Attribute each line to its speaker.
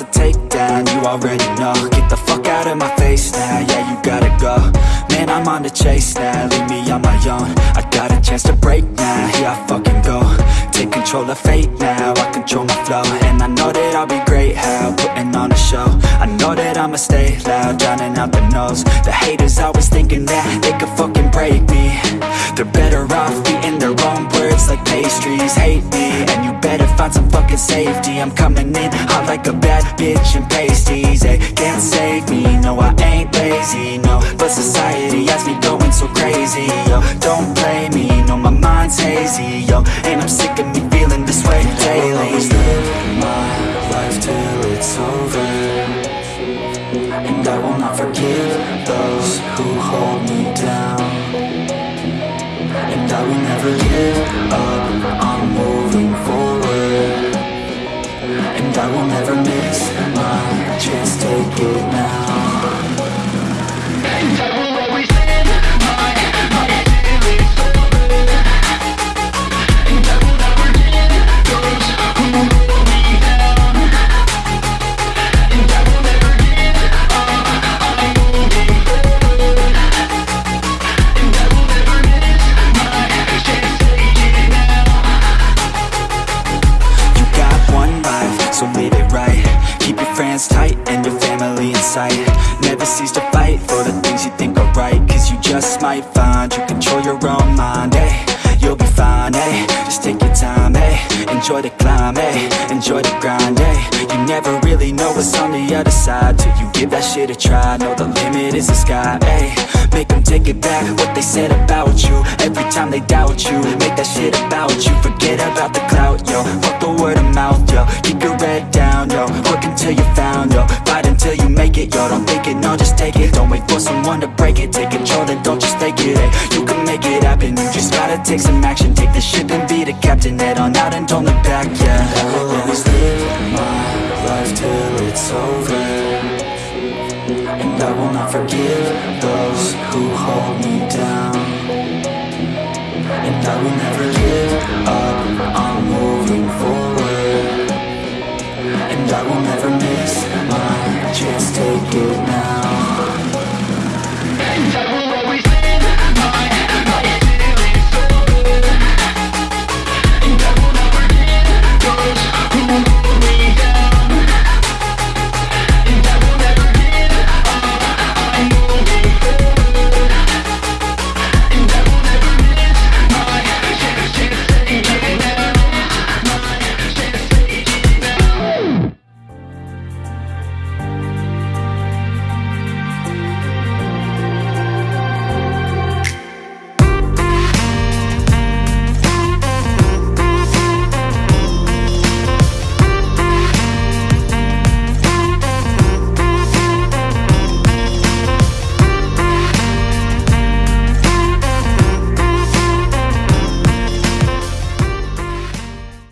Speaker 1: on, you already know. Get the fuck out of my face now, yeah, you gotta go. Man, I'm on the chase now, leave me on my own. I got a chance to break now, here I fucking go. Take control of fate now, I control my flow. And I know that I'll be great, how, putting on a show. I know that I'ma stay loud, drowning out the noise. The haters always thinking that they safety. I'm coming in hot like a bad bitch and pasties They can't save me, no I ain't lazy, no. But society has me going so crazy, yo. Don't blame me, no my mind's hazy, yo. And I'm sick of me feeling this way daily.
Speaker 2: I'll always live my life till it's over. And I will not forgive those who hold me down. And I will never give up,
Speaker 1: Keep your friends tight and your family in sight. Never cease to fight for the things you think are right Cause you just might find you control your own mind, eh? You'll be fine, eh? Just take your time, eh? Enjoy the climb, eh? Enjoy the grind, eh? You never really know what's on the other side Till you give that shit a try. Know the limit is the sky, eh? Make them take it back, what they said about you. Every time they doubt you Make that shit about you. Forget about the clout, yo. Fuck the word of mouth, yo. Keep your yo Until you found, yo Fight until you make it, yo Don't think it, no, just take it. Don't wait for someone to break it. Take control, then don't just take it, eh You can make it happen. You just gotta take some action. Take the ship and be the captain. Head on out and don't look back, yeah.
Speaker 2: I will always live my life till it's over. And I will not forgive those who hold me down. And I will never give do now.